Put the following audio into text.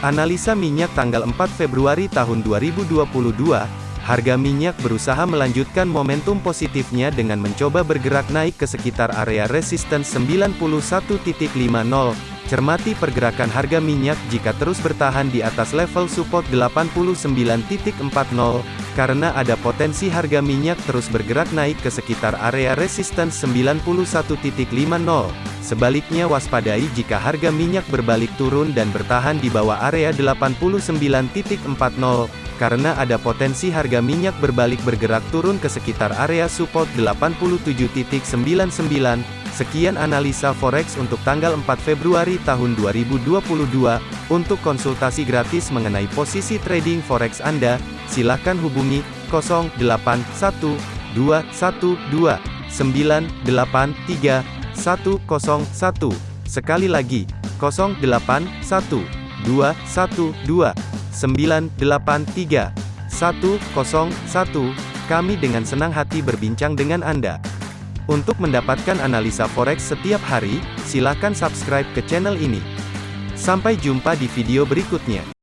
Analisa minyak tanggal 4 Februari tahun 2022, harga minyak berusaha melanjutkan momentum positifnya dengan mencoba bergerak naik ke sekitar area resistance 91.50. Cermati pergerakan harga minyak jika terus bertahan di atas level support 89.40, karena ada potensi harga minyak terus bergerak naik ke sekitar area resistance 91.50. Sebaliknya waspadai jika harga minyak berbalik turun dan bertahan di bawah area 89.40, karena ada potensi harga minyak berbalik bergerak turun ke sekitar area support 87.99. Sekian analisa forex untuk tanggal 4 Februari tahun 2022. Untuk konsultasi gratis mengenai posisi trading forex Anda, silakan hubungi 081212983101. Sekali lagi, 081212983101. Kami dengan senang hati berbincang dengan Anda. Untuk mendapatkan analisa forex setiap hari, silakan subscribe ke channel ini. Sampai jumpa di video berikutnya.